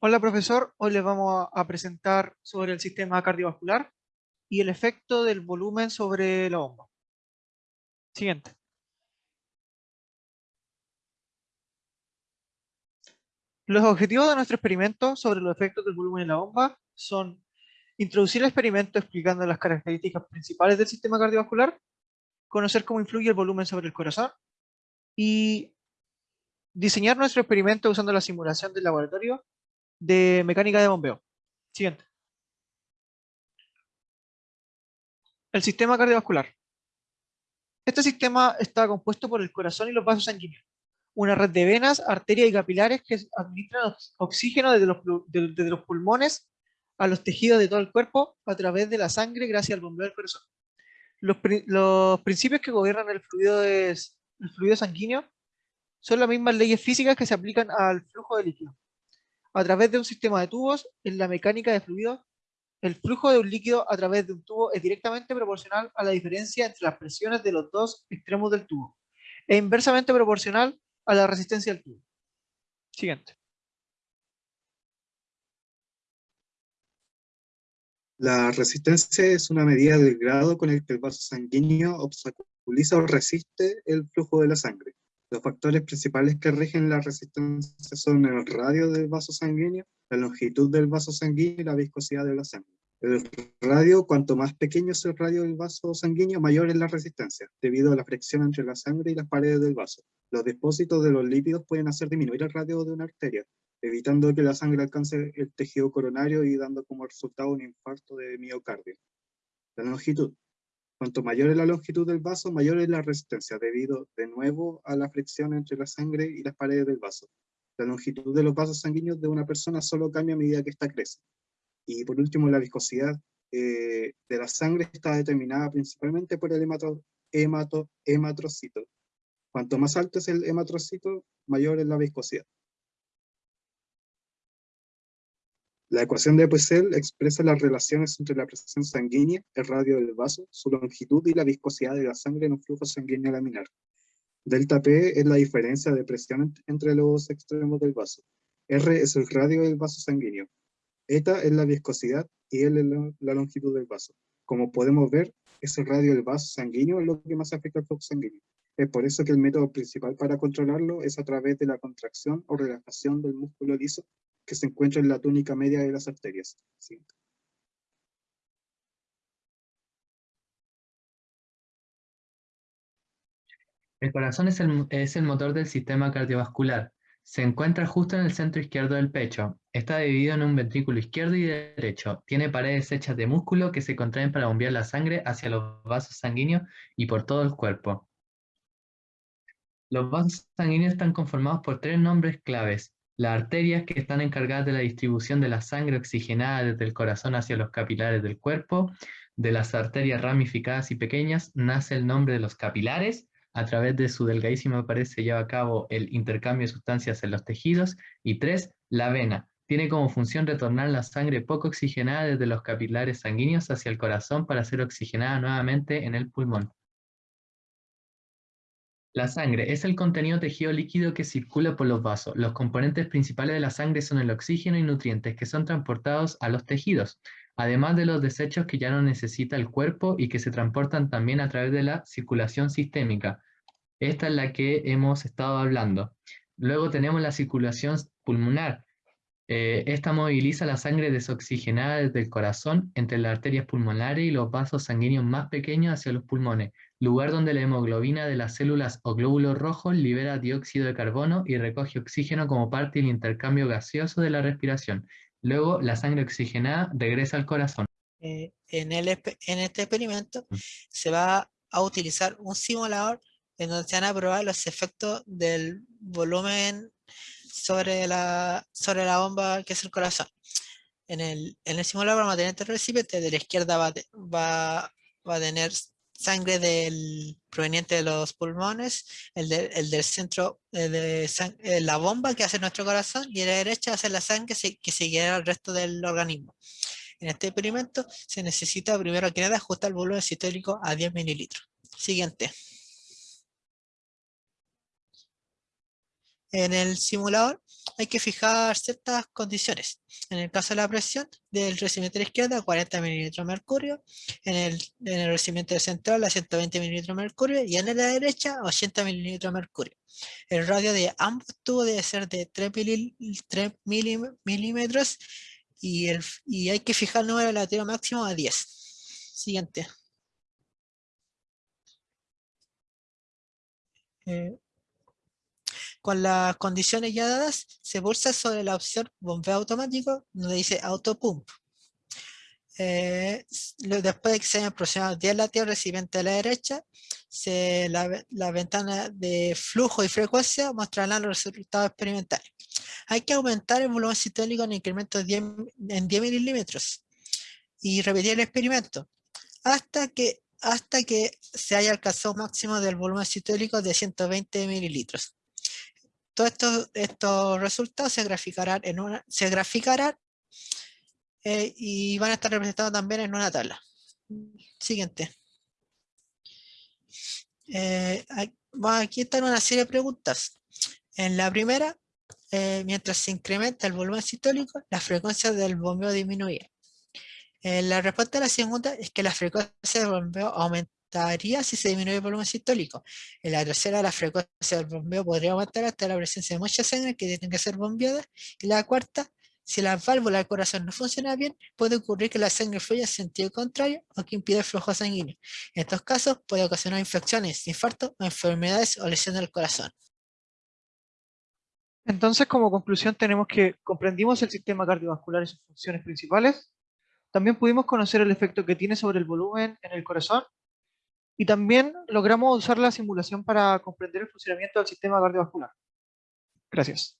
Hola profesor, hoy les vamos a presentar sobre el sistema cardiovascular y el efecto del volumen sobre la bomba. Siguiente. Los objetivos de nuestro experimento sobre los efectos del volumen en la bomba son introducir el experimento explicando las características principales del sistema cardiovascular, conocer cómo influye el volumen sobre el corazón y diseñar nuestro experimento usando la simulación del laboratorio de mecánica de bombeo. Siguiente. El sistema cardiovascular. Este sistema está compuesto por el corazón y los vasos sanguíneos. Una red de venas, arterias y capilares que administran oxígeno desde los, pulmones a los tejidos de todo el cuerpo a través de la sangre gracias al bombeo del corazón. Los, principios que gobiernan el fluido, es, el fluido sanguíneo son las mismas leyes físicas que se aplican al flujo de líquido a través de un sistema de tubos, en la mecánica de fluidos, el flujo de un líquido a través de un tubo es directamente proporcional a la diferencia entre las presiones de los dos extremos del tubo, e inversamente proporcional a la resistencia del tubo. Siguiente. La resistencia es una medida del grado con el que el vaso sanguíneo obstaculiza o resiste el flujo de la sangre. Los factores principales que rigen la resistencia son el radio del vaso sanguíneo, la longitud del vaso sanguíneo y la viscosidad de la sangre. El radio, cuanto más pequeño es el radio del vaso sanguíneo, mayor es la resistencia, debido a la fricción entre la sangre y las paredes del vaso. Los depósitos de los lípidos pueden hacer disminuir el radio de una arteria, evitando que la sangre alcance el tejido coronario y dando como resultado un infarto de miocardio. La longitud. Cuanto mayor es la longitud del vaso, mayor es la resistencia, debido de nuevo a la fricción entre la sangre y las paredes del vaso. La longitud de los vasos sanguíneos de una persona solo cambia a medida que ésta crece. Y por último, la viscosidad eh, de la sangre está determinada principalmente por el hemato. Cuanto más alto es el hematrocito, mayor es la viscosidad. La ecuación de Poiseuille expresa las relaciones entre la presión sanguínea, el radio del vaso, su longitud y la viscosidad de la sangre en un flujo sanguíneo laminar. Delta P es la diferencia de presión entre los extremos del vaso. R es el radio del vaso sanguíneo. Eta es la viscosidad y L es la longitud del vaso. Como podemos ver, es el radio del vaso sanguíneo lo que más afecta al flujo sanguíneo. Es por eso que el método principal para controlarlo es a través de la contracción o relajación del músculo liso que se encuentra en la túnica media de las arterias. El corazón es el, es el motor del sistema cardiovascular. Se encuentra justo en el centro izquierdo del pecho. Está dividido en un ventrículo izquierdo y derecho. Tiene paredes hechas de músculo que se contraen para bombear la sangre hacia los vasos sanguíneos y por todo el cuerpo. Los vasos sanguíneos están conformados por tres nombres claves, las arterias que están encargadas de la distribución de la sangre oxigenada desde el corazón hacia los capilares del cuerpo. De las arterias ramificadas y pequeñas nace el nombre de los capilares. A través de su delgadísima pared se lleva a cabo el intercambio de sustancias en los tejidos. Y tres, la vena. Tiene como función retornar la sangre poco oxigenada desde los capilares sanguíneos hacia el corazón para ser oxigenada nuevamente en el pulmón. La sangre es el contenido tejido líquido que circula por los vasos. Los componentes principales de la sangre son el oxígeno y nutrientes que son transportados a los tejidos, además de los desechos que ya no necesita el cuerpo y que se transportan también a través de la circulación sistémica. Esta es la que hemos estado hablando. Luego tenemos la circulación pulmonar. Eh, esta moviliza la sangre desoxigenada desde el corazón entre las arterias pulmonares y los vasos sanguíneos más pequeños hacia los pulmones, lugar donde la hemoglobina de las células o glóbulos rojos libera dióxido de carbono y recoge oxígeno como parte del intercambio gaseoso de la respiración. Luego, la sangre oxigenada regresa al corazón. Eh, en, el, en este experimento mm. se va a utilizar un simulador en donde se van a probar los efectos del volumen sobre la, sobre la bomba que es el corazón. En el, en el simulador vamos a tener este recipiente, de la izquierda va, va, va a tener sangre del, proveniente de los pulmones, el, del centro eh, de eh, la bomba que hace nuestro corazón y a la derecha hace la sangre que, seguirá al resto del organismo. En este experimento se necesita primero que nada ajustar el volumen sistólico a 10 mililitros. Siguiente. En el simulador hay que fijar ciertas condiciones. En el caso de la presión del recibimiento de la izquierda, 40 milímetros de mercurio, en el, en el recibimiento central a 120 milímetros de mercurio y en la derecha 80 milímetros de mercurio. El radio de ambos tubos debe ser de 3, milímetros y, el, y hay que fijar el número relativo máximo a 10. Siguiente. Eh, con las condiciones ya dadas, se pulsa sobre la opción bombeo automático, donde dice auto pump. Eh, después de que se hayan aproximado 10 latidos recipiente a la derecha, se, la, la, ventana de flujo y frecuencia mostrará los resultados experimentales. Hay que aumentar el volumen sistólico en incremento 10, en 10 milímetros y repetir el experimento hasta que, hasta que se haya alcanzado máximo del volumen sistólico de 120 mililitros. Todos estos, resultados se graficarán eh, y van a estar representados también en una tabla. Siguiente. Eh, aquí están una serie de preguntas. En la primera, eh, mientras se incrementa el volumen sistólico, la frecuencia del bombeo disminuye. la respuesta a la segunda es que la frecuencia del bombeo aumenta si se disminuye el volumen sistólico. En la tercera, la frecuencia del bombeo podría aumentar hasta la presencia de mucha sangre que tienen que ser bombeadas. Y la cuarta, si la válvula del corazón no funciona bien, puede ocurrir que la sangre fluya en sentido contrario o que impida el flujo sanguíneo. En estos casos puede ocasionar infecciones, infartos o enfermedades o lesiones del corazón. Entonces, como conclusión, tenemos que comprendimos el sistema cardiovascular y sus funciones principales. También pudimos conocer el efecto que tiene sobre el volumen en el corazón y también logramos usar la simulación para comprender el funcionamiento del sistema cardiovascular. Gracias.